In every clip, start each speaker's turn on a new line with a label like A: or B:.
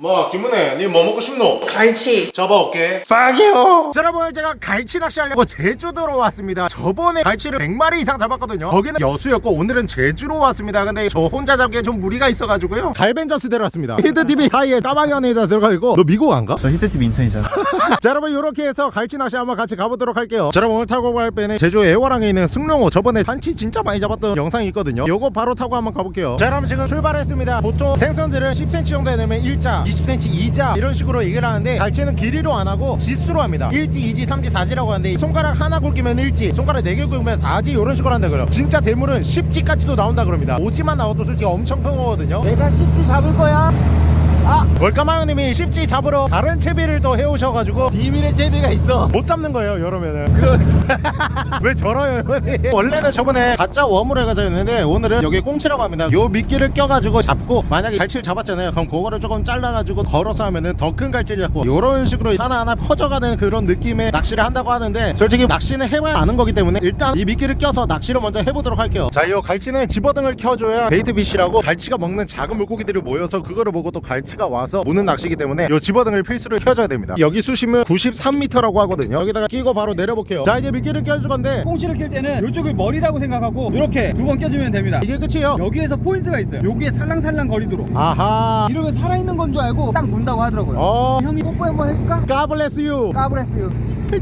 A: 뭐 김은혜 니 뭐 먹고 싶노?
B: 갈치.
A: 잡아올게.
C: 빠기요. 자, 여러분 제가 갈치 낚시하려고 제주도로 왔습니다. 저번에 갈치를 100마리 이상 잡았거든요. 거기는 여수였고 오늘은 제주로 왔습니다. 근데 저 혼자 잡기에 좀 무리가 있어가지고요. 갈벤저스 데려왔습니다. 히트TV 사이에 까마귀 안에다 들어가 있고. 너 미국 안 가?
D: 저 히트TV 인턴이잖아.
C: 자 여러분 이렇게 해서 갈치 낚시 한번 같이 가보도록 할게요. 자 여러분 오늘 타고 갈 배는 제주 애월항에 있는 승룡호. 저번에 삼치 진짜 많이 잡았던 영상이 있거든요. 요거 바로 타고 한번 가볼게요. 자 여러분 지금 출발했습니다. 보통 생선들은 10cm 정도 되면 1자 20cm 2자 이런 식으로 얘기를 하는데 갈치는 길이로 안 하고 지수로 합니다. 1지 2지 3지 4지라고 하는데 손가락 하나 굵기면 1지 손가락 4개 굵으면 4지 이런 식으로 한다 그래요. 진짜 대물은 10지까지도 나온다 그럽니다. 5지만 나와도 솔직히 엄청 큰 거거든요.
D: 내가 십지 잡을 거야
C: 월까마님이 10지 잡으러 다른 채비를 또 해오셔가지고
D: 비밀의 채비가 있어.
C: 못 잡는 거예요 여름에는. 왜 저러요 형님? 원래는 저번에 가짜 worm으로 해가지고였는데 오늘은 여기 꽁치라고 합니다. 요 미끼를 껴가지고 잡고 만약에 갈치를 잡았잖아요. 그럼 그거를 조금 잘라가지고 걸어서 하면은 더 큰 갈치를 잡고 요런 식으로 하나하나 퍼져가는 그런 느낌의 낚시를 한다고 하는데 솔직히 낚시는 해봐야 아는 거기 때문에 일단 이 미끼를 껴서 낚시를 먼저 해보도록 할게요. 자요 갈치는 집어등을 켜줘야 bait fish라고 갈치가 먹는 작은 물고기들이 모여서 그거를 보고 또 갈치 가 와서 오는 낚시기 때문에 요 집어등을 필수로 켜줘야 됩니다. 여기 수심은 93m라고 하거든요. 여기다가 끼고 바로 내려볼게요. 자 이제 미끼를 껴줄 건데
D: 꽁치를 낄 때는 이쪽을 머리라고 생각하고 이렇게 두 번 껴주면 됩니다.
C: 이게 끝이에요.
D: 여기에서 포인트가 있어요. 여기에 살랑살랑 거리도록.
C: 아하.
D: 이러면 살아있는 건 줄 알고 딱 문다고 하더라고요.
C: 어.
D: 형이 뽀뽀 한번 해줄까?
C: God bless you.
D: God bless you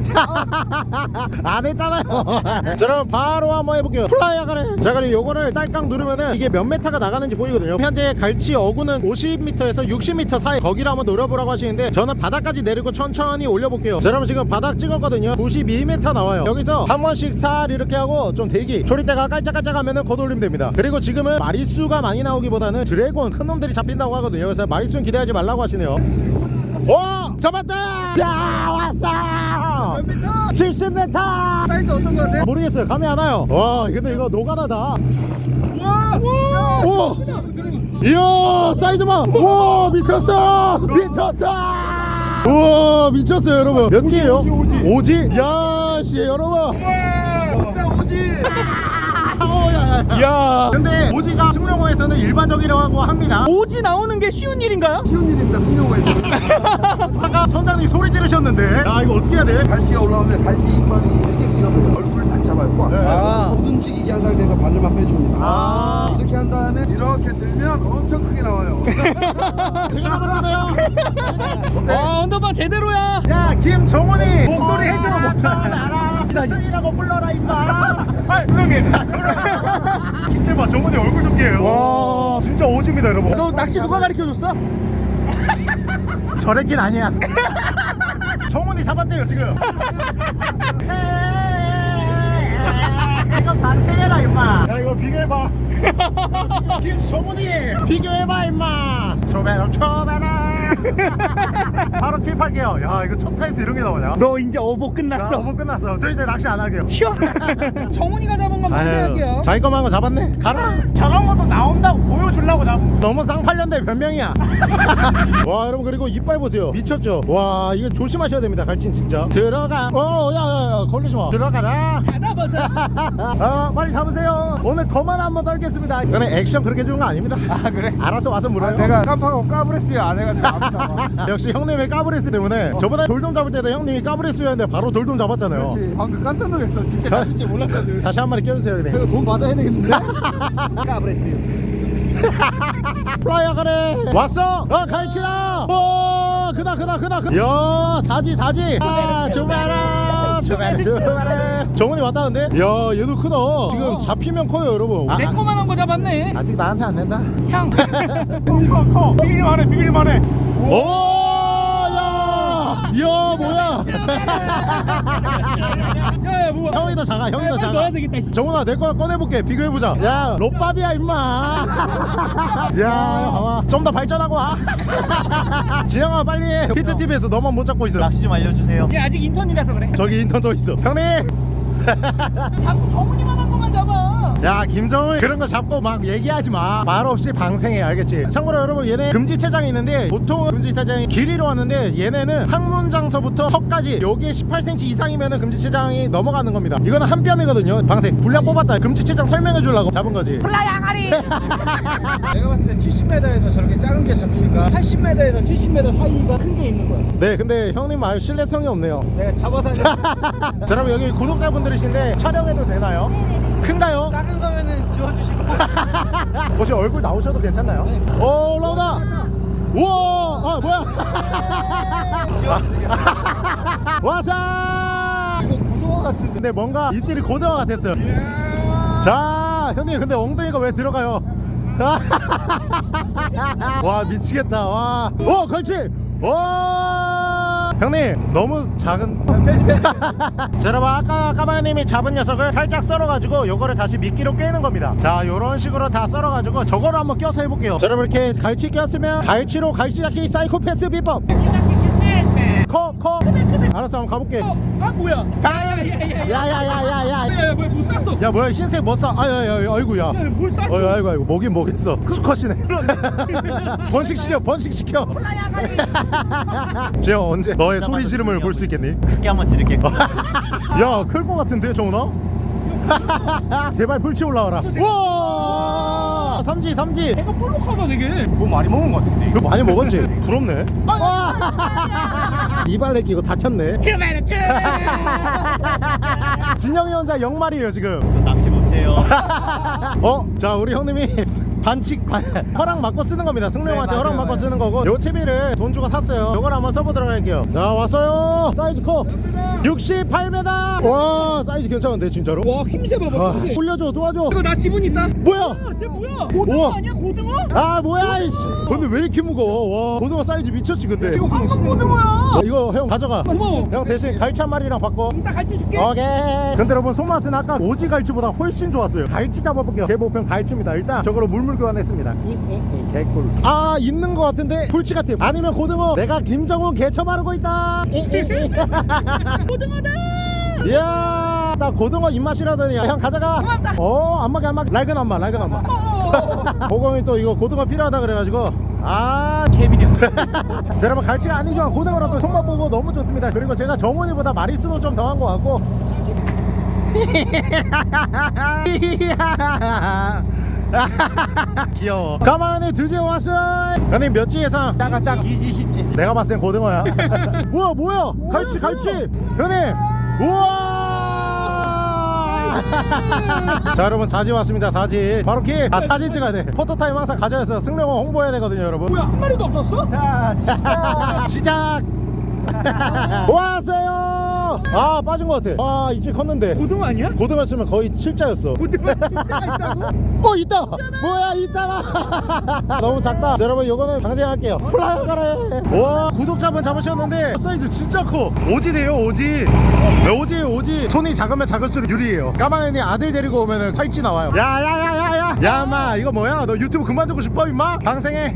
C: 안 했잖아요. 자 그럼 바로 한번 해볼게요. 플라이어 가래 자 그럼 요거를 딸깍 누르면은 이게 몇 메타가 나가는지 보이거든요. 현재 갈치 어군은 50m에서 60m 사이 거기를 한번 노려보라고 하시는데 저는 바닥까지 내리고 천천히 올려볼게요. 자 그럼 지금 바닥 찍었거든요. 92m 나와요. 여기서 한 번씩 살 이렇게 하고 좀 대기. 초릿대가 깔짝깔짝 하면은 걷어올리면 됩니다. 그리고 지금은 마리수가 많이 나오기보다는 dragon 큰 놈들이 잡힌다고 하거든요. 그래서 마리수는 기대하지 말라고 하시네요. 오 잡았다! 자 왔어!
D: 몇 미터?
C: 70m
D: 사이즈 어떤 거 같아?
C: 모르겠어요. 감이 안 와요. 와 근데 이거 노가다다.
D: 우와! 우와!
C: 오 이야 사이즈 봐와 미쳤어! 미쳤어! 우와 미쳤어요 여러분. 몇이에요?
D: 오지, 오지.
C: 오지? 야씨 여러분.
D: 진짜 오지
C: 야 근데 오지가 승룡호에서는 일반적이라고 합니다
B: 오지 나오는 게 쉬운 일인가요?
D: 쉬운 일입니다 승룡호에서
C: 아까 선장님 소리 지르셨는데 야 이거 어떻게 해야 돼?
E: 갈치가 올라오면 갈치 이빨이 되게 위험해요. 잡아요. 꽉.
C: 네.
D: 아.
E: 못 움직이게 한 상태에서 바늘만 빼줍니다.
C: 아
E: 이렇게 한 다음에 이렇게 들면 엄청 크게 나와요.
C: 제가 잡았잖아요
B: 와 언더바 제대로야
C: 야 김정훈이 목도리 해줘 목도리 승이라고 불러라 임마 아 형님 힘내봐 정훈이 얼굴 좀 깨요 와 진짜 오집니다 여러분
B: 너 낚시 누가 가르쳐줬어?
C: 저랬긴 아니야 정훈이 잡았대요 지금 이거 방생해라 임마. 야 이거 비교해봐. 김정훈이. 비교해봐 임마. 초배로 초배로 바로 킵할게요. 야 이거 첫 타에서 이런 게 나오냐?
B: 너 이제 어복
C: 아,
B: 끝났어.
C: 어머 끝났어. 저 이제 낚시 안 할게요.
B: 쉬어. 정훈이가 잡은 건 방생할게요.
C: 자기 거만 거 잡았네? 가라. 저런 것도 나온다고 보여주려고 잡 너무 쌍팔년대 변명이야. 와 여러분 그리고 이빨 보세요. 미쳤죠? 와 이거 조심하셔야 됩니다 갈진 진짜. 들어가. 어야야야 걸리지 마. 들어가라.
B: 닫아보자.
C: 어 빨리 잡으세요. 오늘 거만 한번 떨겠습니다. 그래 액션 그렇게 주는 거 아닙니다. 아 그래? 알아서 와서 물어요.
D: 내가 깜빡하고 까브레스 안 해가지고
C: 역시 형님의 까브레스 때문에 저보다 돌돔 잡을 때도 형님이 까브레스였는데 바로 돌돔 잡았잖아요.
D: 그렇지. 방금 깜짝 놀랐어. 진짜 잡을 줄 몰랐거든.
C: 다시 한 마리 껴주세요 형님.
D: 그래도 돈 받아야 되겠는데? 까브레스
C: fly high 가래 왔어? 어 갈치다. 오 크다 크다 크다 크다. 야 사지 사지. 아 주바라 정훈이 왔다는데? 야 얘도 크다. 지금 잡히면 커요 여러분. 아,
B: 내 거만한 거 잡았네.
C: 아직 나한테 안 된다?
B: 형
C: 이거 커. 비길만 해 비길만 해 오야! 야 뭐야?
B: 야야 뭐야?
C: 형이 더 작아 형이 더 작아.
B: 넣어야 되겠다 씨.
C: 정훈아 내거 꺼내볼게. 비교해보자. 야. 좆밥이야 임마. 야 봐봐. 좀 더 발전하고 와. 지영아 빨리 해. 히트TV에서 너만 못 잡고 있어.
D: 낚시 좀 알려주세요.
B: 얘 아직 인턴이라서 그래.
C: 저기 인턴도 있어. 형님!
B: 자꾸 정훈이만
C: 야 김정은 그런 거 잡고 막 얘기하지 마 말 없이 방생해 알겠지? 참고로 여러분 얘네 금지체장이 있는데 보통 금지체장이 길이로 하는데 얘네는 항문장서부터 턱까지 여기에 18cm 이상이면 금지체장이 넘어가는 겁니다. 이거는 한 뼘이거든요. 방생. 분량 뽑았다. 금지체장 설명해 주려고 잡은 거지.
D: 내가 봤을 때 70m에서 저렇게 작은 게 잡히니까 80m에서 70m 사이가 큰 게 있는 거야.
C: 네 근데 형님 말 신뢰성이 없네요.
D: 내가 잡아서
C: 자 여러분 여기 구독자분들이신데 촬영해도 되나요? 큰가요?
D: 작은 거면은 지워주시고.
C: 혹시 얼굴 나오셔도 괜찮나요? 오 올라오다! 우와! 아 뭐야?
D: 지워주세요.
C: 와사!
D: 이거 고등어 같은데.
C: 근데 뭔가 입질이 고등어 같았어요. 자 형님 근데 엉덩이가 왜 들어가요? 와 미치겠다. 와오 걸치! 와! 형님 너무 작은 자 여러분 아까 까마님이 잡은 녀석을 살짝 썰어가지고 요거를 다시 미끼로 꿰는 겁니다 자 요런 식으로 다 썰어가지고 저거를 한번 껴서 해볼게요 자 여러분 이렇게 갈치 꼈으면 갈치로 갈치 잡기 사이코패스 비법 커커 알았어 한번 가볼게
B: 아 뭐야
C: 야야야야
B: 야물 쌌어
C: 야 뭐야 흰색 뭐 싸? 아야야 아이고 야
B: 야물 쌌어
C: 어이 아이고 아이고 뭐긴 뭐겠어 수컷이네 번식 시켜 번식 시켜 지영 언제 너의 소리 지름을 볼 수 있겠니?
D: 크게 한번 지를게
C: 야, 클것 같은데, 정훈아? 제발 풀치 올라와라. 와! 삼지, 삼지.
B: 애가 볼록하다 되게
D: 뭐 많이 먹은 거 같은데
C: 이거 많이 먹었지? 부럽네. 이발레끼 이거 다쳤네. 진영이 혼자 0마리에요, 지금.
D: 낚시 못해요
C: 어? 자, 우리 형님이 반칙, 반, 허락 받고 쓰는 겁니다. 승룡한테
D: 네,
C: 허락 받고. 쓰는 거고. 요 채비를 돈 주고 샀어요. 요걸 한번 써보도록 할게요. 자, 왔어요. 사이즈 커. 68m. 와, 사이즈 괜찮은데, 진짜로?
B: 와 힘세 봐봐
C: 아,
B: 힘세.
C: 올려줘, 도와줘.
B: 이거 나 지분 있다
C: 뭐야?
B: 아, 쟤 뭐야 고등어
C: 우와.
B: 아니야 고등어?
C: 아 뭐야 이씨 근데 왜 이렇게 무거워 와 고등어 사이즈 미쳤지 근데
B: 이거 황금 고등어야
C: 어, 이거 형 가져가
B: 고마워.
C: 형 대신 갈치 한 마리랑 바꿔
B: 이따 같이 줄게
C: 오케이 근데 여러분 손맛은 아까 오지 갈치보다 훨씬 좋았어요 갈치 잡아볼게요 제 목표는 갈치입니다 일단 저거로 물물 교환했습니다. 이이이 개꿀. 아 있는 것 같은데? 풀치 같아 아니면 고등어. 내가 김정훈 개처 바르고 있다.
B: 고등어다!
C: 이야 나 고등어 입맛이라더니. 형 가져가.
B: 고맙다.
C: 어 안마게 안마게. 낡은 안마 낡은 안마. 보검이 또 이거 고등어 필요하다 그래가지고. 아
D: 캐비려.
C: 자, 여러분 갈치가 아니지만 고등어라도 손맛 보고 너무 좋습니다. 그리고 제가 정훈이보다 마리수도 좀 더한 것 같고 귀여워. 가만히 드디어 왔어 형님 몇 지 예상?
D: 작아 작 이지 십지.
C: 내가 봤을 땐 고등어야. 우와 뭐야? 갈치 갈치. 형님 우와! 자 여러분 사지 왔습니다 사지. 바로 keep 아 사진 찍어야 돼. 포토타임 항상 가져야서 승룡원 홍보해야 되거든요 여러분.
B: 뭐야 한 마리도 없었어?
C: 자 시작. 왔어요 아 빠진 것 같아. 아 입질 컸는데.
B: 고등어 아니야?
C: 고등어 치면 거의 7자였어.
B: 고등어 진짜 있다고?
C: 어 있다! 뭐야 있잖아! 너무 작다. 자, 여러분 요거는 방생할게요. fly high 가라! 와 구독자분 잡으셨는데 사이즈 진짜 커. 오지네요 오지. 네, 오지 오지. 손이 작으면 작을수록 유리해요. 까마귀니 아들 데리고 오면은 칼치 나와요. 야야야야야. 야마 이거 뭐야? 너 유튜브 그만두고 싶어 임마? 방생해.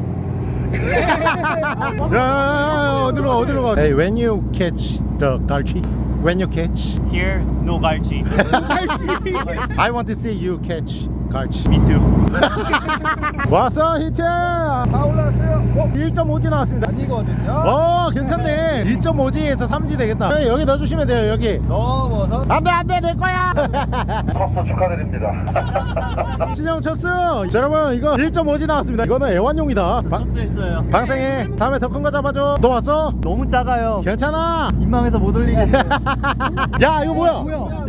C: 야 어디로 가 어디로 가? Hey when you catch the 갈치 when you catch?
D: Here no 갈치.
B: 갈치.
C: I want to see you catch 갈치.
D: Me too.
C: 왔어 히트! 다 올라왔어요. 어? 1.5지 나왔습니다.
E: 아니거든요.
C: 어 괜찮네. 2.5지에서 3지 되겠다. 네, 여기 넣어주시면 돼요 여기.
D: 넘어서.
C: 안돼 안돼 내 거야!
E: 컸어 축하드립니다.
C: 진영 쳤어 자, 여러분 이거 1.5지 나왔습니다. 이거는 애완용이다. 방,
D: 했어요.
C: 방생해. 다음에 더 큰 거 잡아줘. 너 왔어?
D: 너무 작아요.
C: 괜찮아
D: 민망해서 못 올리겠어요
C: 야 이거 뭐야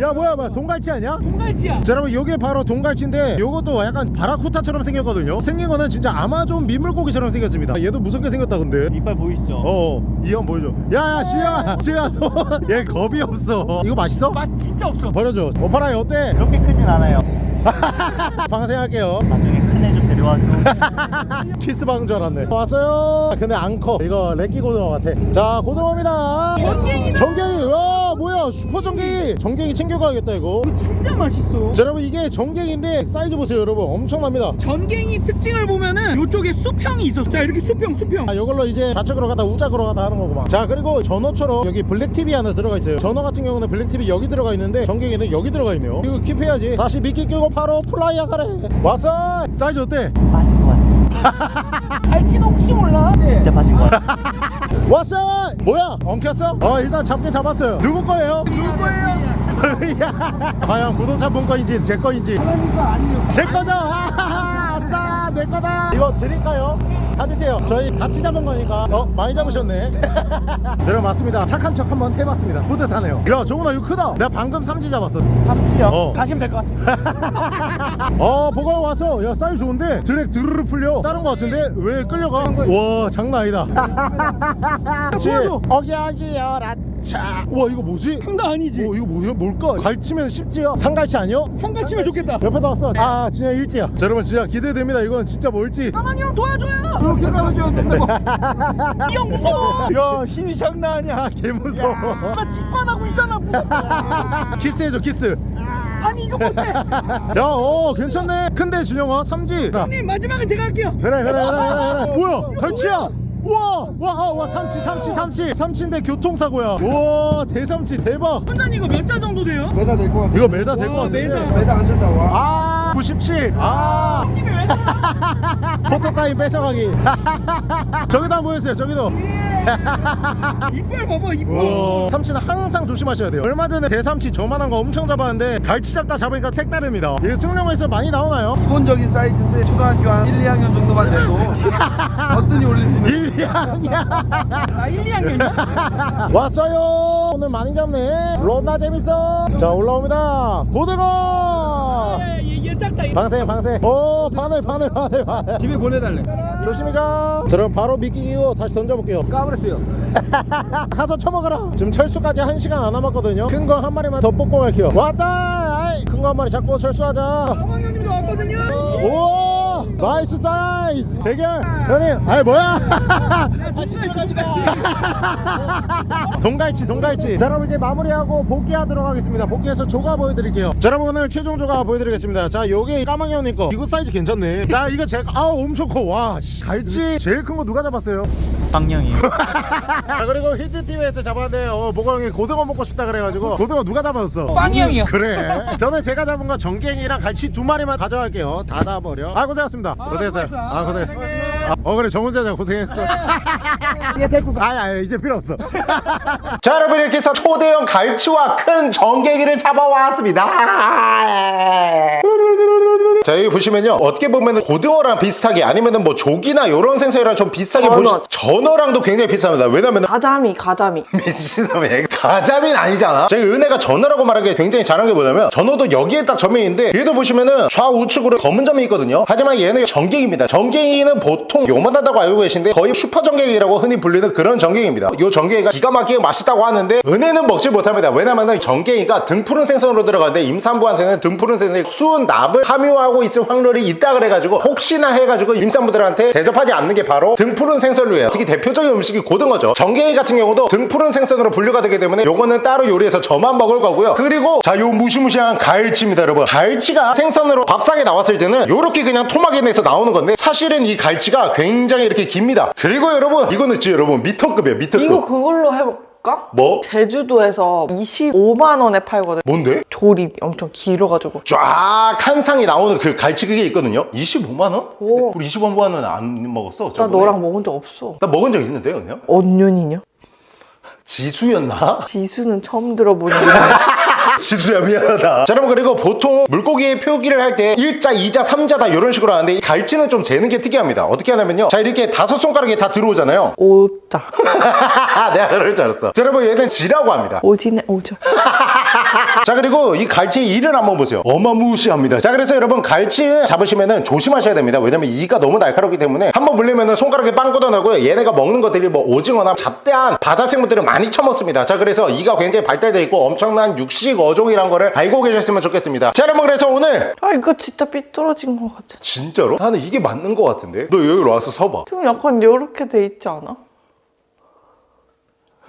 C: 야 뭐야 뭐야 동갈치 아니야?
B: 동갈치야
C: 자 여러분 요게 바로 동갈치인데 요것도 약간 barracuda처럼 생겼거든요 생긴 거는 진짜 아마존 민물고기처럼 생겼습니다 얘도 무섭게 생겼다 근데
D: 이빨 보이시죠?
C: 어, 이형 보여줘. 야야, 지영아, 지영아, 손. 얘 겁이 없어. 이거 맛있어?
B: 맛 진짜 없어
C: 버려줘. 오파라이 어때?
D: 그렇게 크진 않아요
C: 방생할게요.
D: 나중에
F: 많이 와줘.
C: 키스방 줄 알았네. 왔어요. 근데 안커. 이거 렉기 고등어 같아. 자 고등어입니다.
B: 전갱이다.
C: 전갱이. 와 뭐야. 슈퍼 전갱이. 전갱이 챙겨가야겠다 이거.
B: 이거 진짜 맛있어.
C: 자 여러분 이게 전갱인데 사이즈 보세요 여러분. 엄청납니다.
B: 전갱이 특징을 보면은 이쪽에 수평이 있어. 자 이렇게 수평 수평.
C: 아, 이걸로 이제 좌측으로 가다 우측으로 가다 하는 거구만. 자 그리고 전어처럼 여기 black tip이 하나 들어가 있어요. 전어 같은 경우는 black tip이 여기 들어가 있는데 전갱이는 여기 들어가 있네요. 이거 keep해야지. 다시 미끼 끼고 바로 fly high 가래. 왔어 사이즈 어때?
F: 빠진 것 같아.
B: 갈치는 혹시 몰라?
F: 진짜 빠진 것 같아.
C: 왔어 뭐야 엉켰어? 어 일단 잡긴 잡았어요 누구 거예요? 누구 거예요? 야, 과연 구독자 분 거인지 제 거인지
E: 하나님 아니에요.
C: 제 거죠 내 거다. 이거 드릴까요? 가지세요. 저희 같이 잡은 거니까. 어 많이 잡으셨네. 여러분 맞습니다. 착한 척 한번 해봤습니다. 뿌듯하네요. 야 정훈아 이거 크다. 내가 방금 삼지 잡았어.
F: 삼지요?
C: 어.
F: 가시면 될 것 같아.
C: 어 보가 와서. 야 사이즈 좋은데? 드랙 드르르 풀려. 다른 거 같은데? 왜 끌려가? 와 장난 아니다.
B: 보여줘.
C: 어기어기 여라차 와 이거 뭐지?
B: 장난 아니지.
C: 어 이거 뭐야 뭘까? 갈치면 쉽지요? 산갈치 아니요?
B: 산갈치면 좋겠다.
C: 옆에다 왔어 아 진짜 일지야 자, 여러분 진짜 기대됩니다 이건 진짜 뭘지
B: 까망이 형 도와줘요.
E: 이렇게 된다고.
B: 이형 무서워.
C: 야 힘이 장난 아니야 개 무서워
B: 나 직관하고 있잖아. 무섭다.
C: 키스해줘 키스
B: 아니 이거 못해.
C: 자 어 괜찮네 근데 준영아 삼지
B: 형님 마지막에 제가 할게요.
C: 그래 그래 그래 그래 뭐야 갈치야 와 와와 삼치 삼치 삼치 삼치인데 교통사고야 와 대삼치 대박
B: 혼난 이거 몇 자 정도 돼요?
E: 매다 될 것 같아.
C: 이거 메다 될것
B: 와,
C: 같은데
B: 메다.
E: 매다 안 찬다 와.
C: 아 97아
B: 형님이 왜 그래?
C: photo time 뺏어가기 저기도 한번 보여주세요 저기도
B: 이빨 봐봐 이빨.
C: 와. 삼치는 항상 조심하셔야 돼요. 얼마 전에 대삼치 저만한 거 엄청 잡았는데 갈치 잡다 잡으니까 색다릅니다. 이게 승룡에서 많이 나오나요?
E: 기본적인 사이즈인데 초등학교 한 1, 2학년 정도만 돼도 어떤이 올릴 수 있는
C: 1, 2학년.
B: 아 1, 2학년이야?
C: 왔어요. 오늘 많이 잡네. 존나 재밌어. 자 올라옵니다. 고등어. 방생 방생 오 바늘 바늘 바늘 바늘.
D: 집에 보내달래
C: 조심히 가 그럼 바로 미끼 끼고 다시 던져볼게요.
D: 까버렸어요.
C: 가서 쳐먹어라. 지금 철수까지 한시간 안 남았거든요. 큰 거 한 마리만 더 뽑고 갈게요. 왔다! 큰 거 한 마리 잡고 철수하자.
B: 형님도 왔거든요.
C: 오 nice 사이즈. 대결. 형님 아이 뭐야?
B: 다시 들어갑니다.
C: 동갈치 동갈치. 자 여러분 이제 마무리하고 복귀하도록 하겠습니다. 복귀해서 조가 보여드릴게요. 자 여러분 오늘 최종 조가 보여드리겠습니다. 자 요게 까망이 형님 거. 이거 사이즈 괜찮네. 자 이거 제가 아우 엄청 커와 갈치 제일 큰 거 누가 잡았어요?
F: 빵냥이.
C: 자 그리고 히트TV에서 잡았는데 어 보고 형이 고등어 먹고 싶다 그래가지고. 고등어 누가 잡았어?
B: 빵이 형이요.
C: 그래. 저는 제가 잡은 거 전갱이랑 갈치 두 마리만 가져갈게요. 닫아버려. 아 고생하셨습니다 고생했어요. 아 고생했어. 아, 어 그래. 정 혼자자 고생했어
B: 얘 데리고 가.
C: 아니 이제 필요 없어. 자 여러분 이렇게 해서 초대형 갈치와 큰 전갱이를 잡아왔습니다 자 여기 보시면요 어떻게 보면 고등어랑 비슷하게 아니면은 뭐 조기나 이런 생선이랑 좀 비슷하게 보시 전어랑도 굉장히 비슷합니다. 왜냐면은
G: 가자미 가자미.
C: 미친놈이 가자미는 아니잖아. 저희 은혜가 전어라고 말하기에 굉장히 잘한 게 뭐냐면 전어도 여기에 딱 점이 있는데 얘도 보시면은 좌우측으로 검은 점이 있거든요. 하지만 얘는 전갱입니다. 전갱이는 보통 요만하다고 알고 계신데 거의 슈퍼 전갱이라고 흔히 불리는 그런 전갱입니다. 요 전갱이가 기가 막히게 맛있다고 하는데 은혜는 먹지 못합니다. 왜냐면은 전갱이가 등푸른 생선으로 들어가는데 임산부한테는 등푸른 생선이 수은 납을 함유하고 있을 확률이 있다 그래가지고 혹시나 해가지고 임산부들한테 대접하지 않는 게 바로 등푸른 생선류예요. 특히 대표적인 음식이 고등어죠. 전갱이 같은 경우도 등푸른 생선으로 분류가 되기 때문에 요거는 따로 요리해서 저만 먹을 거고요. 그리고 자 요 무시무시한 갈치입니다 여러분. 갈치가 생선으로 밥상에 나왔을 때는 요렇게 그냥 토막에 내서 나오는 건데 사실은 이 갈치가 굉장히 이렇게 깁니다. 그리고 여러분 이거는 진짜 여러분 미터급이에요 미터급.
G: 이거 그걸로 해볼 까?
C: 뭐?
G: 제주도에서 25만 원에 팔거든
C: 뭔데?
G: 조립 엄청 길어가지고
C: 쫙 한 상이 나오는 그 갈치 그게 있거든요 25만 원?
G: 오.
C: 우리 25만원 안 먹었어
G: 나
C: 저번에.
G: 너랑 먹은 적 없어
C: 나 먹은 적 있는데 그냥
G: 언년이냐?
C: 지수였나?
G: 지수는 처음 들어보는
C: 지수야 미안하다. 자 여러분 그리고 보통 물고기의 표기를 할 때 1자, 2자, 3자 다 이런 식으로 하는데 이 갈치는 좀 재는 게 특이합니다. 어떻게 하냐면요. 자 이렇게 다섯 손가락에 다 들어오잖아요.
G: 오자.
C: 내가 그럴 줄 알았어. 자 여러분 얘는 지라고 합니다.
G: 오지네 오죠.
C: 자 그리고 이 갈치의 이를 한번 보세요. 어마무시합니다. 자 그래서 여러분 갈치 잡으시면은 조심하셔야 됩니다. 왜냐면 이가 너무 날카롭기 때문에 한번 물리면은 손가락에 빵 걷어내고 얘네가 먹는 것들이 뭐 오징어나 잡대한 바다 생물들을 많이 처먹습니다. 자 그래서 이가 굉장히 발달되어 있고 엄청난 육식 어 종이란 거를 알고 계셨으면 좋겠습니다 자 여러분 그래서 오늘
G: 아 이거 진짜 삐뚤어진 것 같아.
C: 진짜로? 나는 이게 맞는 것 같은데 너 여기로 와서 서봐
G: 좀 약간 이렇게 돼 있지 않아?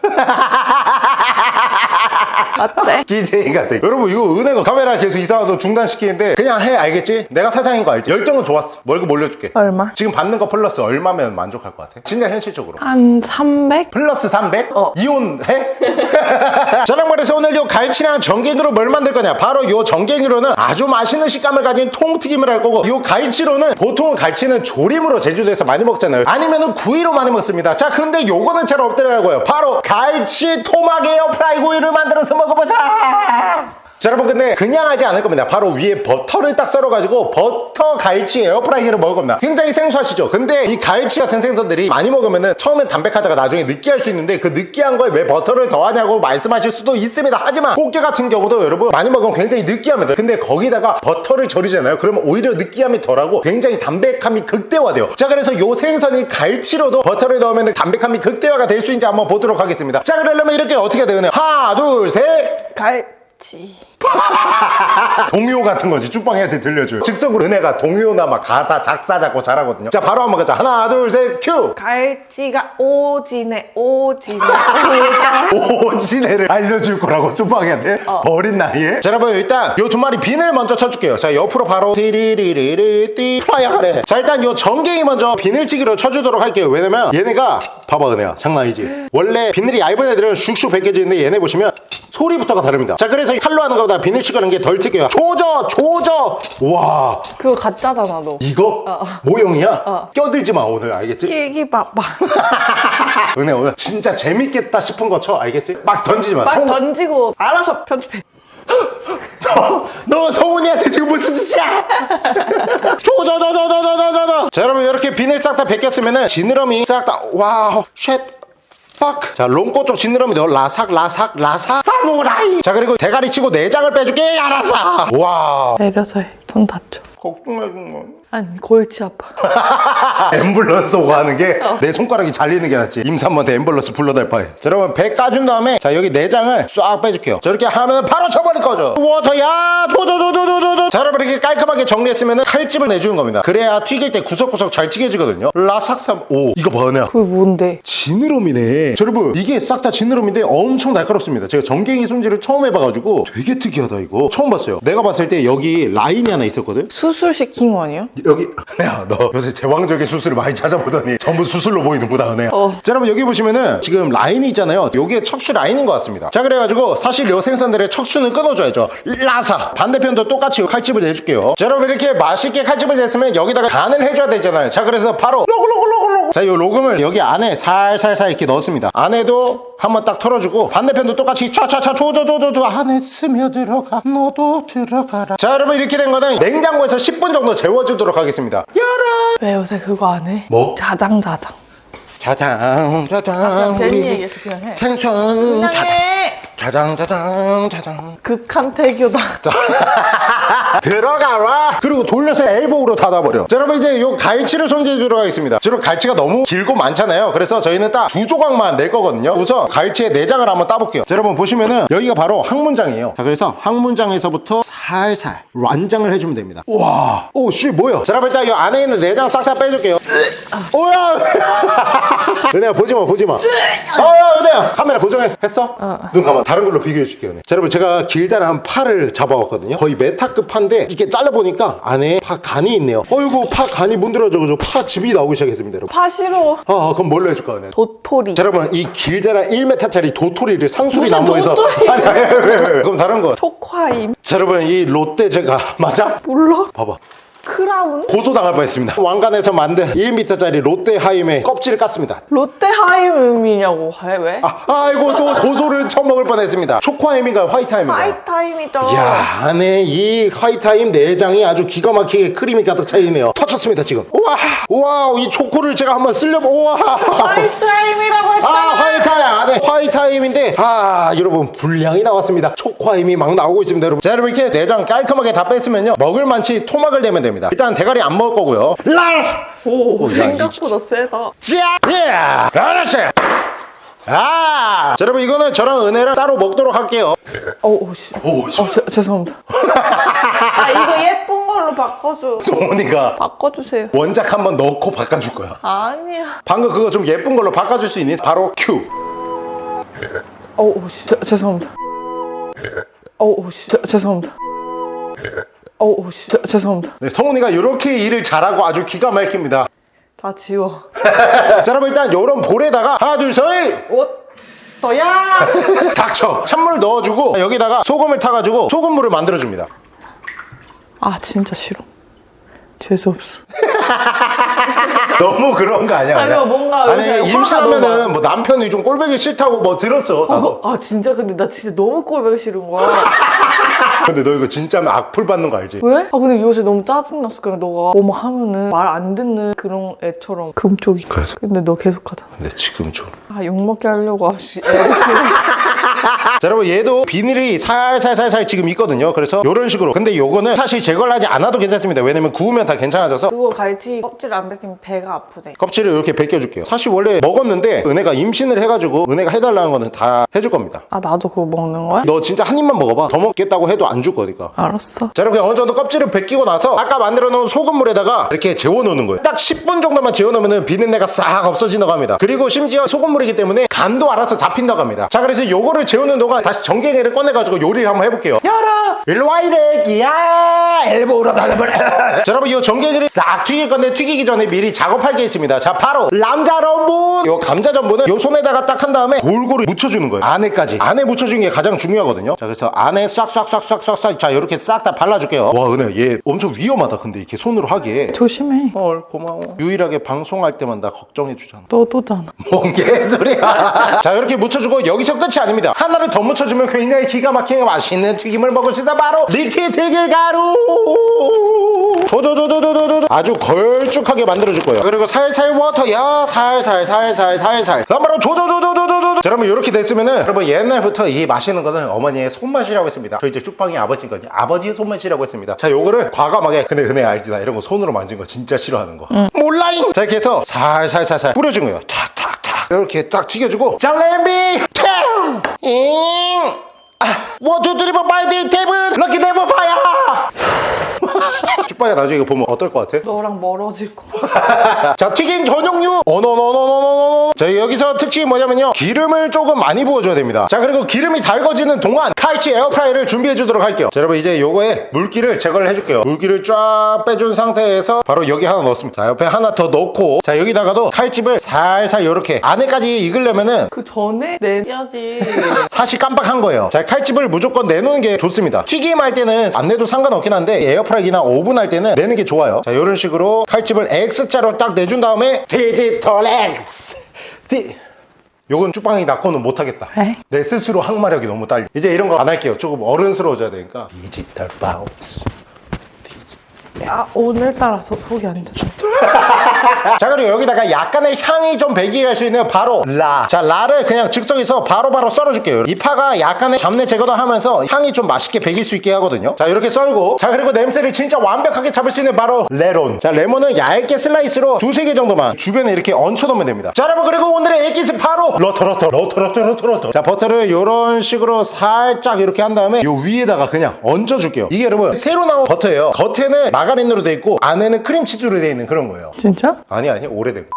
G: 어때?
C: 기재이 같아 여러분 이거 은혜가 카메라 계속 이상하도 중단시키는데 그냥 해 알겠지? 내가 사장인 거 알지? 열정은 좋았어 월급 올려줄게
G: 얼마?
C: 지금 받는 거 플러스 얼마면 만족할 것 같아? 진짜 현실적으로
G: 한 300?
C: 플러스 300?
G: 어.
C: 이혼해? 저랑 말해서 오늘 요 갈치랑 전갱이로 뭘 만들 거냐 바로 요 전갱이로는 아주 맛있는 식감을 가진 통튀김을 할 거고 요 갈치로는 보통 갈치는 조림으로 제주도에서 많이 먹잖아요 아니면은 구이로 많이 먹습니다 자 근데 요거는 잘 없더라고요 바로 갈치 토막 air fry 구이를 만들어서 먹어보자 자 여러분 근데 그냥 하지 않을 겁니다. 바로 위에 버터를 딱 썰어가지고 버터 갈치 에어프라이기를 먹을 겁니다. 굉장히 생소하시죠? 근데 이 갈치 같은 생선들이 많이 먹으면은 처음엔 담백하다가 나중에 느끼할 수 있는데 그 느끼한 거에 왜 버터를 더하냐고 말씀하실 수도 있습니다. 하지만 꽃게 같은 경우도 여러분 많이 먹으면 굉장히 느끼합니다. 근데 거기다가 버터를 절이잖아요. 그러면 오히려 느끼함이 덜하고 굉장히 담백함이 극대화돼요. 자 그래서 요 생선이 갈치로도 버터를 넣으면 담백함이 극대화가 될 수 있는지 한번 보도록 하겠습니다. 자 그러려면 이렇게 어떻게 되나요? 하나 둘셋.
G: 갈치.
C: 동요 같은 거지. 쭈빵이한테 들려줘요. 즉석으로 은혜가 동요나 막 가사 작사 작곡 잘하거든요. 자 바로 한번 가자. 하나 둘 셋 큐!
G: 갈치가 오지네 오지네.
C: 오지네를 알려줄 거라고 쭈빵이한테? 어린 나이에? 자 여러분 일단 요 두 마리 비늘 먼저 쳐줄게요. 자 옆으로 바로 띠리리리리 플라이어 하래. 자 일단 요 전갱이 먼저 비늘치기로 쳐주도록 할게요. 왜냐면 얘네가 봐봐 은혜야. 장난 아니지? 원래 비늘이 얇은 애들은 슉슉 벗겨지는데 얘네 보시면 소리부터가 다릅니다. 자 그래서 칼로 하는 거보다 비닐 추가는 게 덜 특이해 조져 조져 와
G: 그거 가짜잖아 너
C: 이거?
G: 어.
C: 모형이야?
G: 어.
C: 껴들지 마 오늘 알겠지?
G: 끼기 봐봐
C: 은혜 오늘 진짜 재밌겠다 싶은 거 쳐 알겠지? 막 던지지
G: 마막
C: 성...
G: 던지고 알아서 편집해
C: 너, 너 성훈이한테 지금 무슨 짓이야? 조져 조져 조져 조져 자 여러분 이렇게 비닐 싹 다 벗겼으면은 지느러미 싹 다와쉣 팍. 자 롱꼬 쪽 지느러미 너 라삭 라삭 라삭 사무라이 자 그리고 대가리 치고 내장을 빼줄게 알았어 와
G: 내려서 해. 손 다쳐.
C: 걱정하지 마
G: 아니 골치 아파.
C: 앰뷸런스 오고 하는 게 내 손가락이 잘리는 게 낫지. 임산부한테 앰뷸런스 불러댈 바에. 자 여러분 배 까준 다음에 자 여기 내장을 싹 빼줄게요. 저렇게 하면 바로 쳐버릴 거죠 워터야 조조조조조조조. 자 여러분 이렇게 깔끔하게 정리했으면 칼집을 내주는 겁니다. 그래야 튀길 때 구석구석 잘 튀겨지거든요. 라삭삼 오 이거 봐 은혜야
G: 그게 뭔데?
C: 지느러미네. 자, 여러분 이게 싹 다 지느러미인데 엄청 날카롭습니다. 제가 전갱이 손질을 처음 해봐가지고 되게 특이하다 이거. 처음 봤어요. 내가 봤을 때 여기 라인이 하나 있었거든?
G: 수술 시킨 거 아니야?
C: 여기 야너 요새 제왕적인 수술을 많이 찾아보더니 전부 수술로 보이는구나 은혜야
G: 어.
C: 자 여러분 여기 보시면은 지금 라인이 있잖아요. 요게 척추 라인인 것 같습니다. 자 그래가지고 사실 요 생선들의 척추는 끊어줘야죠. 라사. 반대편도 똑같이 칼집을 내줄게요. 자 여러분 이렇게 맛있게 칼집을 냈으면 여기다가 간을 해줘야 되잖아요. 자 그래서 바로 로글로글로글로글 자요 로금을 여기 안에 살살살 이렇게 넣습니다. 안에도 한번 딱 털어주고 반대편도 똑같이 촤촤촤 조조조조조 안에 스며들어가 너도 들어가라. 자 여러분 이렇게 된 거는 냉장고에서 10분 정도 재워주도록 하겠습니다
G: 왜 요새 그거 안 해?
C: 뭐?
G: 자장 자장.
C: 자장 자장
G: 재미
C: 우리
G: 얘기해서 그냥 해.
C: 생선
G: 그냥
C: 자장
G: 해.
C: 자장 자장 자장
G: 극한 태교다.
C: 들어가라 그리고 돌려서 엘보우로 닫아버려. 자 여러분 이제 요 갈치를 손질해주도록 하겠습니다. 자, 여러분 갈치가 너무 길고 많잖아요. 그래서 저희는 딱 두 조각만 낼 거거든요. 우선 갈치의 내장을 한번 따볼게요. 자 여러분 보시면은 여기가 바로 항문장이에요. 자 그래서 항문장에서부터 살살 완장을 해주면 됩니다. 와. 오씨 뭐야? 자 여러분 일단 이 안에 있는 내장 싹다 빼줄게요. 오야! 은혜야 보지마 보지마. 어야 은혜야 카메라 고정해 했어? 눈 감아. 다른 걸로 비교해 줄게요 은혜. 자 여러분 제가 길다란 파를 잡아왔거든요. 거의 메타급 파인데 이렇게 잘라보니까 안에 파 간이 있네요 어이구 파 간이 문드러져 가지고 파 즙이 나오기 시작했습니다 여러분
G: 파 싫어.
C: 아, 아, 그럼 뭘로 해줄까 은혜?
G: 도토리.
C: 자 여러분 이 길다란 1m짜리 도토리를 상수리
G: 무슨
C: 나무에서
G: 도토리?
C: 아니 아니 아니, 아니. 그럼 다른 거
G: 초코하임.
C: 자 여러분 이 롯데 제가 맞아?
G: 몰라?
C: 봐봐
G: 크라운?
C: 고소당할 뻔했습니다. 왕관에서 만든 1m짜리 롯데 하임의 껍질을 깠습니다.
G: 롯데하임이냐고? 해 왜?
C: 아, 아이고 또 고소를 처음 먹을 뻔했습니다. 초코하임인가 화이트하임인가
G: 화이트하임이죠.
C: 이야 안에 이 화이트하임 내장이 아주 기가 막히게 크림이 가득 차있네요. 터쳤습니다 지금. 우와 우와 이 초코를 제가 한번 쓸려보 우와.
G: 화이트하임이라고
C: 아
G: 했잖아.
C: 화이트하임 아, 안에 화이트하임인데 아 여러분 불량이 나왔습니다. 초코하임이 막 나오고 있습니다 여러분. 자 여러분 이렇게 내장 깔끔하게 다 뺐으면요. 먹을 만치 토막을 내면 됩니다 일단 대가리 안 먹을 거고요 라스
G: 오,
C: 야,
G: 생각보다 세다.
C: 자 예! 그렇지 아 자, 여러분 이거는 저랑 은혜랑 따로 먹도록 할게요
G: 오, 오, 씨.
C: 오
G: 어, 제, 죄송합니다. 아, 이거 예쁜 걸로 바꿔줘.
C: 소은이가
G: 바꿔주세요.
C: 원작 한번 넣고 바꿔줄 거야
G: 아니야.
C: 방금 그거 좀 예쁜 걸로 바꿔줄 수 있니? 바로 큐
G: 오, 오, 씨. 제, 죄송합니다. 오, 오, 씨. 제, 죄송합니다. 오, 오, 씨. 제, 죄송합니다.
C: 네, 성훈이가 이렇게 일을 잘하고 아주 기가 막힙니다
G: 다 지워.
C: 자 여러분 일단 요런 볼에다가 하나 둘 셋
G: 옷. 너야!
C: 닥쳐 찬물 넣어주고 여기다가 소금을 타가지고 소금물을 만들어줍니다
G: 아, 진짜 싫어. 재수없어.
C: 너무 그런 거 아니야?
G: 아니요, 뭔가
C: 아니 임신하면은. 뭐 남편이 좀 꼴보기 싫다고 뭐 들었어 나도.
G: 아, 진짜 근데 나 진짜 너무 꼴보기 싫은 거야.
C: 근데 너 이거 진짜면 악플 받는 거 알지?
G: 왜? 아 근데 요새 너무 짜증났어. 그래 너가 뭐뭐 하면은 말 안 듣는 그런 애처럼 금쪽이.
C: 그래서?
G: 근데 너 계속하다.
C: 근데 지금 좀
G: 아 욕먹게 하려고 아씨 애를 쓰네.
C: 자 여러분 얘도 비닐이 살살살살 지금 있거든요. 그래서 이런 식으로. 근데 요거는 사실 제거를 하지 않아도 괜찮습니다. 왜냐면 구우면 다 괜찮아져서.
G: 그거 갈치 껍질 안 벗기면 배가 아프대.
C: 껍질을 이렇게 벗겨줄게요. 사실 원래 먹었는데 은혜가 임신을 해가지고 은혜가 해달라는 거는 다 해줄 겁니다.
G: 아 나도 그거 먹는 거야?
C: 너 진짜 한 입만 먹어봐. 더 먹겠다고 해도 안 줄 거니까.
G: 알았어.
C: 자 이렇게 어느 정도 껍질을 벗기고 나서 아까 만들어 놓은 소금물에다가 이렇게 재워놓는 거예요. 딱 10분 정도만 재워놓으면 비린내가 싹 없어진다고 합니다. 그리고 심지어 소금물이기 때문에 간도 알아서 잡힌다고 합니다. 자 그래서 요거를 재우는 동안 다시 전갱이를 꺼내가지고 요리를 한번 해볼게요. 열어! 일로와 이래기야! 엘보로 나가버려 자 여러분 이 전갱이를 싹 튀길 건데 튀기기 전에 미리 작업할 게 있습니다. 자 바로 남자전분! 요 감자 전분은 요 손에다가 딱 한 다음에 골고루 묻혀주는 거예요. 안에까지. 안에 묻혀주는 게 가장 중요하거든요. 자 그래서 안에 싹싹싹싹싹싹 자 이렇게 싹 다 발라줄게요. 와 은혜 얘 엄청 위험하다 근데 이렇게 손으로 하기에.
G: 조심해.
C: 헐 고마워. 유일하게 방송할 때만 나 걱정해 주잖아.
G: 너도잖아.
C: 뭔 개소리야. 자 이렇게 묻혀주고 여기서 끝이 아닙니다 하나를 더 묻혀주면 굉장히 기가 막히게 맛있는 튀김을 먹을 수 있어 바로 liquid 가루. 조조조조조조조 아주 걸쭉하게 만들어줄 거예요. 그리고 살살 water 야 살살 살살 살살. 그다음 바로 조조조조조조조 자 여러분 이렇게 됐으면은 여러분 옛날부터 이 마시는 거는 어머니의 손맛이라고 했습니다. 저희 이제 쭈빵이 아버지거든요 아버지의 손맛이라고 했습니다. 자 요거를 과감하게 근데 은혜 알지 나 이런 거 손으로 만진 거 진짜 싫어하는 거. 몰라잉! 자 이렇게 해서 살살살살 뿌려준 거예요. 탁탁탁 이렇게 딱 튀겨주고 잘레비 탱 잉! 아, 원투 포 파이브 에잇 세븐! 럭키 네버 파야 쭉빠야 나중에 이거 보면 어떨 것 같아?
G: 너랑 멀어질 거.
C: 자 튀김 전용류! 어너너너너너너너. 자 여기서 특징이 뭐냐면요. 기름을 조금 많이 부어줘야 됩니다. 자 그리고 기름이 달궈지는 동안 칼치 에어프라이를 준비해 주도록 할게요. 자 여러분 이제 요거에 물기를 제거를 해줄게요. 물기를 쫙 빼준 상태에서 바로 여기 하나 넣습니다. 자 옆에 하나 더 넣고 자 여기다가도 칼집을 살살 이렇게 안에까지 익으려면은
G: 그 전에 내야지.
C: 사실 깜빡한 거예요. 자 칼집을 무조건 내놓는 게 좋습니다. 튀김 할 때는 안 내도 상관없긴 한데 에어프라이기나 오븐 할 때는 내는 게 좋아요. 자 이런 식으로 칼집을 X자로 딱 내준 다음에 디지털 X. 디... 요건 쭉방이 낳고는 못하겠다.
G: 에?
C: 내 스스로 항마력이 너무 딸려. 이제 이런 거 안 할게요. 조금 어른스러워져야 되니까. 디지털 바우스
G: 야 오늘따라 서, 속이 안 좋아.
C: 자 그리고 여기다가 약간의 향이 좀 배기게 할 수 있는 바로 파. 자 파를 그냥 즉석에서 바로바로 썰어줄게요. 이 파가 약간의 잡내 제거도 하면서 향이 좀 맛있게 배길 수 있게 하거든요. 자 이렇게 썰고 자 그리고 냄새를 진짜 완벽하게 잡을 수 있는 바로 레몬. 자 레몬은 얇게 슬라이스로 두세 개 정도만 주변에 이렇게 얹혀 놓으면 됩니다. 자 여러분 그리고 오늘의 액기스 바로 러터러터 러터러터 러터러터. 자 버터를 이런 식으로 살짝 이렇게 한 다음에 요 위에다가 그냥 얹어줄게요. 이게 여러분 새로 나온 버터예요. 겉에는 마가린으로 돼 있고 안에는 크림치즈로 돼 있는 그런 거예요.
G: 진짜?
C: 아니 아니 오래된 거.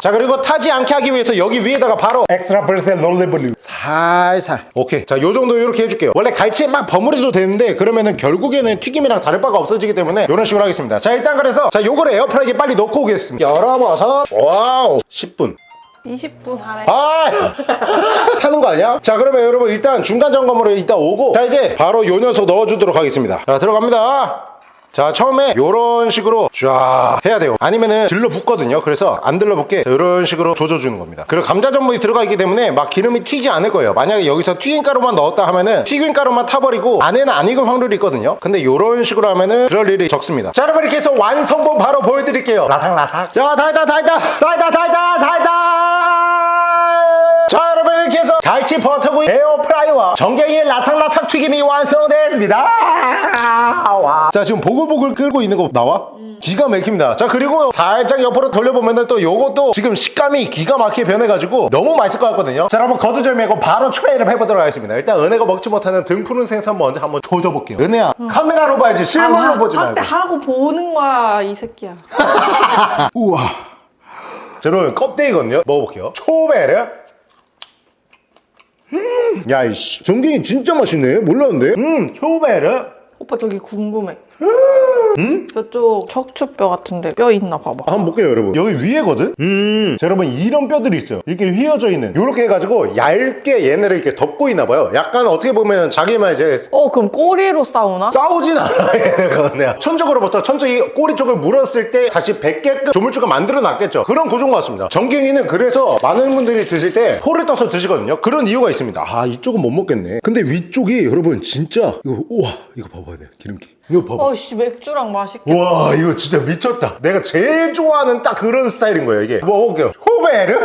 C: 자 그리고 타지 않게 하기 위해서 여기 위에다가 바로 extra virgin 올리브유를 살살. 오케이. 자 요정도 이렇게 해줄게요. 원래 갈치에 막 버무려도 되는데 그러면은 결국에는 튀김이랑 다를 바가 없어지기 때문에 이런 식으로 하겠습니다. 자 일단 그래서 자 요거를 에어프라이기에 빨리 넣고 오겠습니다. 열어봐서. wow. 10분.
G: 20분 하래.
C: 아! 타는 거 아니야? 자 그러면 여러분 일단 중간 점검으로 이따 오고 자 이제 바로 요 녀석 넣어주도록 하겠습니다. 자 들어갑니다 자 처음에 요런 식으로 쫙 해야 돼요. 아니면은 들러붙거든요. 그래서 안 들러붙게 이런 식으로 조져주는 겁니다. 그리고 감자 전분이 들어가 있기 때문에 막 기름이 튀지 않을 거예요. 만약에 여기서 튀김가루만 넣었다 하면은 튀김가루만 타버리고 안에는 안 익을 확률이 있거든요. 근데 요런 식으로 하면은 그럴 일이 적습니다. 자 여러분 이렇게 해서 완성본 바로 보여드릴게요. 라삭라삭. 자 달다 달다 달다 달다 달다 자 여러분 이렇게 해서 갈치 버터구이 에어프라이와 정갱이 라삭라삭 튀김이 완성됐습니다. 와. 자 지금 보글보글 끓고 있는 거 나와? 기가 막힙니다. 자 그리고 살짝 옆으로 돌려보면 또 요것도 지금 식감이 기가 막히게 변해가지고 너무 맛있을 것 같거든요. 자 여러분 거두절 말고 바로 추배를 해보도록 하겠습니다. 일단 은혜가 먹지 못하는 등 푸른 생선 먼저 한번 조져볼게요. 은혜야 카메라로 봐야지. 실물로 보지 말고.
G: 한때 하고 보는 거야 이 새끼야.
C: 우와. 자 여러분 껍데기거든요. 먹어볼게요. 초베르 음, 야 이씨. 전갱이 진짜 맛있네. 몰랐는데? 음 초베르.
G: 오빠 저기 궁금해. 저쪽 척추뼈 같은데 뼈 있나 봐봐.
C: 한번 볼게요 여러분. 여기 위에거든? 음. 자, 여러분 이런 뼈들이 있어요. 이렇게 휘어져 있는. 이렇게 해가지고 얇게 얘네를 이렇게 덮고 있나 봐요. 약간 어떻게 보면 자기만 이제
G: 어 그럼 꼬리로 싸우나?
C: 싸우진 않아 얘네가 그냥. 천적으로부터 천적이 꼬리 쪽을 물었을 때 다시 뱉게끔 조물주가 만들어 놨겠죠. 그런 구조인 것 같습니다. 정갱이는 그래서 많은 분들이 드실 때 포를 떠서 드시거든요. 그런 이유가 있습니다. 아 이쪽은 못 먹겠네. 근데 위쪽이 여러분 진짜 이거 우와 이거 봐봐야 돼 기름기 이거 봐봐.
G: 어씨 맥주랑 맛있겠다.
C: 와 이거 진짜 미쳤다. 내가 제일 좋아하는 딱 그런 스타일인 거예요 이게. 먹어볼게요. 호베르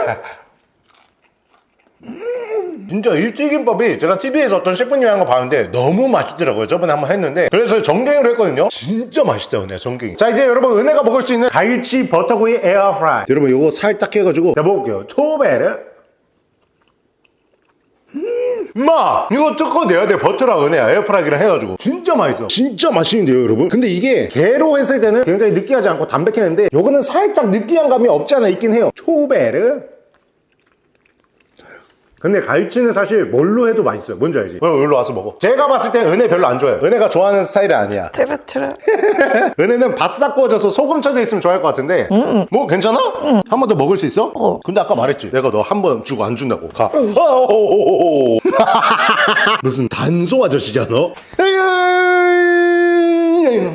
C: 음, 진짜 일찌김밥이 제가 TV에서 어떤 셰프님이 한 거 봤는데 너무 맛있더라고요. 저번에 한번 했는데. 그래서 정갱이로 했거든요. 진짜 맛있다 은혜 정갱이. 자 이제 여러분 은혜가 먹을 수 있는 갈치 버터구이 에어프라이. 여러분 이거 살딱 해가지고. 제가 먹을게요. 초베르 마 이거 뜯고 내야 돼. 버터랑 은혜야 에어프라이기랑 해가지고. 진짜 맛있어. 진짜 맛있는데요 여러분? 근데 이게 게로 했을 때는 굉장히 느끼하지 않고 담백했는데 요거는 살짝 느끼한 감이 없지 않아 있긴 해요. 초베르 근데 갈치는 사실 뭘로 해도 맛있어요. 뭔지 알지? 그럼 여기로 와서 먹어. 제가 봤을 때 은혜 별로 안 좋아해요. 은혜가 좋아하는 스타일이 아니야.
G: 트르트르.
C: 은혜는 바싹 구워져서 소금 쳐져 있으면 좋아할 것 같은데. 뭐 괜찮아? 한번 더 먹을 수 있어?
G: 어.
C: 근데 아까 말했지. 내가 너 한 번 주고 안 준다고. 가. 어어어어어. 무슨 단소 아저씨잖아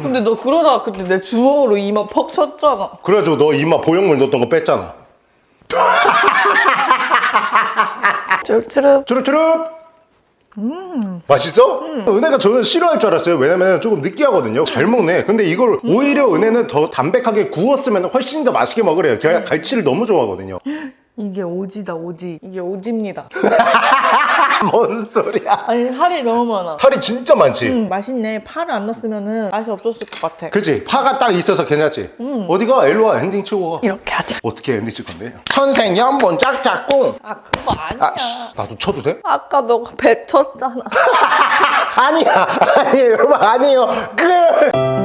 G: 근데 너 그러다가 그때 내 주먹으로 이마 퍽 쳤잖아.
C: 그래가지고 너 이마 보형물 넣었던 거 뺐잖아
G: 트르트르.
C: 주룩주룩. 맛있어? 은혜가 저는 싫어할 줄 알았어요. 왜냐면 조금 느끼하거든요. 잘 먹네. 근데 이걸 오히려 은혜는 더 담백하게 구웠으면 훨씬 더 맛있게 먹으래요. 제가 갈치를 너무 좋아하거든요.
G: 이게 오지다 오지. 이게 오지입니다.
C: 뭔 소리야
G: 아니 살이 너무 많아.
C: 살이 진짜 많지
G: 음 맛있네. 파를 안 넣었으면 맛이 없었을 것 같아.
C: 그치 파가 딱 있어서 괜찮지 어디가 일로와 엔딩 치고 가
G: 이렇게 하자.
C: 어떻게 엔딩 칠 건데 천생연분 짝짝꿍
G: 아 그거 아니야.
C: 아, 씨, 나도 쳐도 돼?
G: 아까 너가 배 쳤잖아.
C: 아니야 아니에요 여러분 아니에요 끝